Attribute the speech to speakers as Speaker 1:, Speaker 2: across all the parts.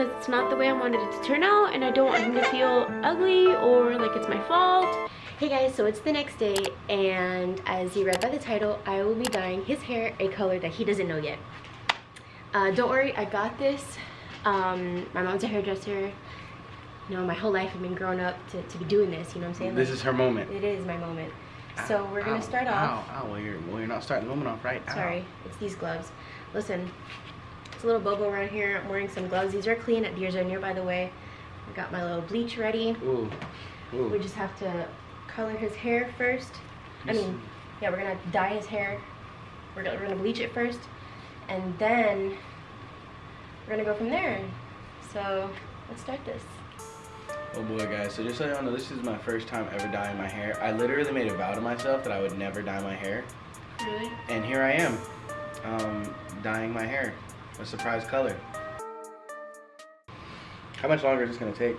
Speaker 1: I wanted it to turn out and I don't want him to feel ugly or like it's my fault. Hey guys, so it's the next day and as you read by the title, I will be dyeing his hair a color that he doesn't know yet. Uh, don't worry, I got this. Um, my mom's a hairdresser. You know, my whole life I've been growing up to, to be doing this, you know what I'm saying?
Speaker 2: This
Speaker 1: Like,
Speaker 2: is her moment.
Speaker 1: It is my moment. So we're gonna
Speaker 2: Ow,
Speaker 1: start off.
Speaker 2: Ow, ow, well you're, well, you're not starting the moment off right. Ow.
Speaker 1: Sorry, it's these gloves. Listen, it's a little bobo around here. I'm wearing some gloves. These are clean at Deers Near, by the way. I got my little bleach ready.
Speaker 2: Ooh, ooh.
Speaker 1: We just have to color his hair first. I mean, yeah, we're gonna dye his hair. We're gonna, we're gonna bleach it first, and then we're gonna go from there. So let's start this.
Speaker 2: Oh boy guys, so just so y'all know, this is my first time ever dyeing my hair. I literally made a vow to myself that I would never dye my hair.
Speaker 1: Really?
Speaker 2: And here I am, um, dyeing my hair. A surprise color. How much longer is this gonna take?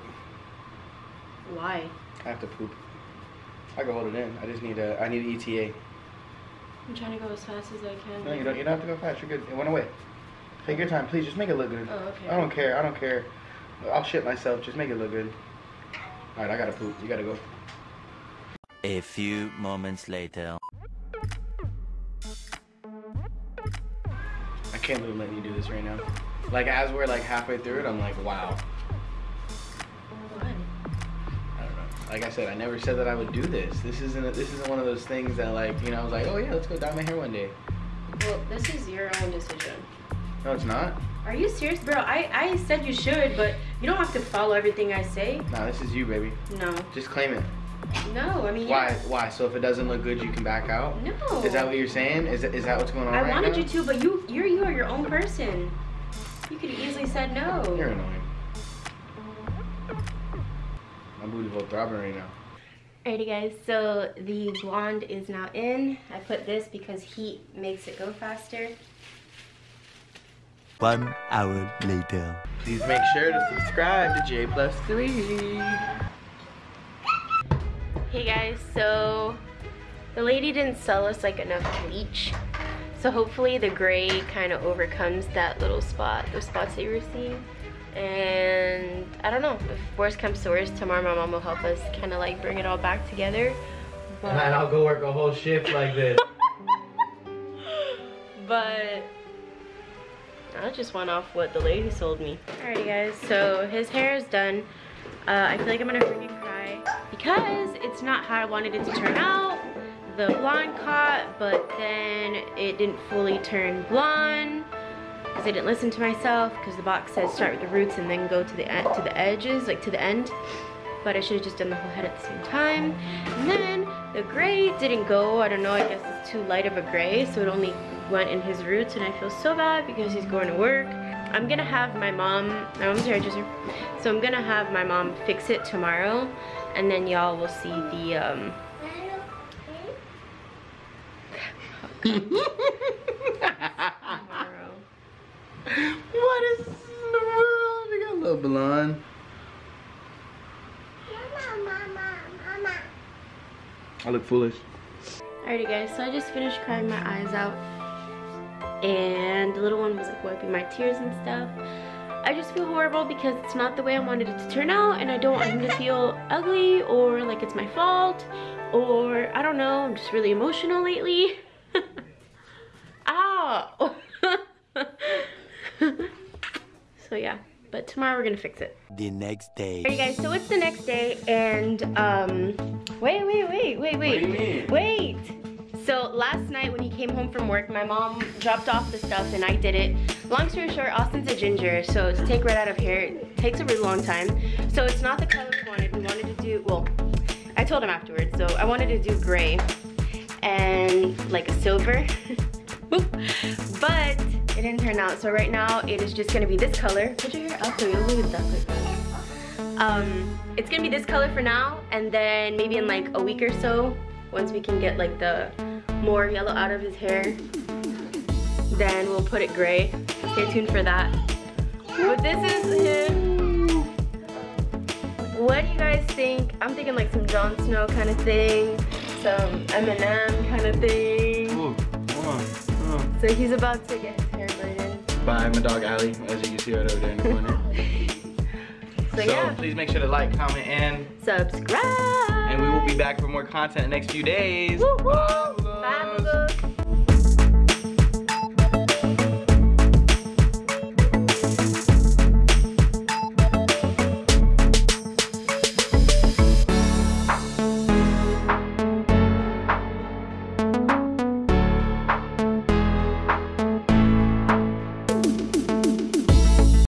Speaker 1: Why?
Speaker 2: I have to poop. I can hold it in. I just need a, I need an ETA.
Speaker 1: I'm trying to go as fast as I can.
Speaker 2: No, you don't, you don't have to go fast. You're good. It went away. Take your time, please. Just make it look good.
Speaker 1: Oh, okay.
Speaker 2: I don't care. I don't care. I'll shit myself. Just make it look good. All right, I gotta poop. You gotta go.
Speaker 3: A few moments later.
Speaker 2: Can't believe I'm letting you do this right now. Like as we're like halfway through it, I'm like, wow. I don't know. Like I said, I never said that I would do this. This isn't. This isn't one of those things that like you know. I was like, oh yeah, let's go dye my hair one day.
Speaker 1: Well, this is your own decision.
Speaker 2: No, it's not.
Speaker 1: Are you serious, bro? I, I said you should, but you don't have to follow everything I say.
Speaker 2: Nah, this is you, baby.
Speaker 1: No.
Speaker 2: Just claim it.
Speaker 1: No, I mean,
Speaker 2: Why?
Speaker 1: yeah.
Speaker 2: Why? So if it doesn't look good, you can back out.
Speaker 1: No.
Speaker 2: Is that what you're saying? Is that, is that what's going on right now?
Speaker 1: I
Speaker 2: right
Speaker 1: wanted
Speaker 2: now?
Speaker 1: you to, but you you're you are your own person. You could have easily said no.
Speaker 2: You're annoying. My booty hole throbbing right now.
Speaker 1: Alrighty guys, so the blonde is now in. I put this because heat makes it go faster.
Speaker 3: One hour later.
Speaker 2: Please make sure to subscribe to J Plus Three.
Speaker 1: Hey guys, so the lady didn't sell us like enough bleach. So hopefully the gray kind of overcomes that little spot, those spots that you were seeing. And I don't know, if worst comes to worst, tomorrow my mom will help us kind of like bring it all back together. But,
Speaker 2: And I'll go work a whole shift like this.
Speaker 1: but I just went off what the lady sold me. Alrighty guys, so his hair is done. Uh, I feel like I'm gonna freaking cry because it's not how I wanted it to turn out. The blonde caught, but then it didn't fully turn blonde because I didn't listen to myself because the box says start with the roots and then go to the to the edges, like to the end. But I should have just done the whole head at the same time. And then the gray didn't go. I don't know, I guess it's too light of a gray, so it only went in his roots and I feel so bad because he's going to work. I'm gonna have my mom, my mom's hairdresser, so I'm gonna have my mom fix it tomorrow and then y'all will see the, um,
Speaker 2: what is this in the world? We got a little blonde. I look foolish.
Speaker 1: Alrighty guys, so I just finished crying my eyes out and the little one was like wiping my tears and stuff. I just feel horrible because it's not the way I wanted it to turn out and I don't want him to feel ugly or like it's my fault or I don't know, I'm just really emotional lately. Ow! so yeah, but tomorrow we're gonna fix it.
Speaker 3: The next day.
Speaker 1: Alright guys, so it's the next day and um wait, wait, wait, wait, wait.
Speaker 2: do you mean?
Speaker 1: Wait. So last night when he came home from work, my mom dropped off the stuff and I did it. Long story short, Austin's a ginger, so to take red out of hair it takes a really long time. So it's not the color we wanted. We wanted to do well, I told him afterwards, so I wanted to do gray and like a silver. but it didn't turn out. So right now it is just gonna be this color. Put your hair up so you'll it that way. Um, it's gonna be this color for now, and then maybe in like a week or so, once we can get like the more yellow out of his hair, then we'll put it gray. Stay tuned for that. But this is him. What do you guys think? I'm thinking like some Jon Snow kind of thing, some Eminem kind of thing.
Speaker 2: Ooh, hold on. hold on.
Speaker 1: So he's about to get his hair braided.
Speaker 2: Bye, my dog Allie, as you can see right over there in the corner.
Speaker 1: So,
Speaker 2: So
Speaker 1: yeah,
Speaker 2: please make sure to like, comment, and
Speaker 1: subscribe.
Speaker 2: And we will be back for more content in the next few days.
Speaker 1: Woo.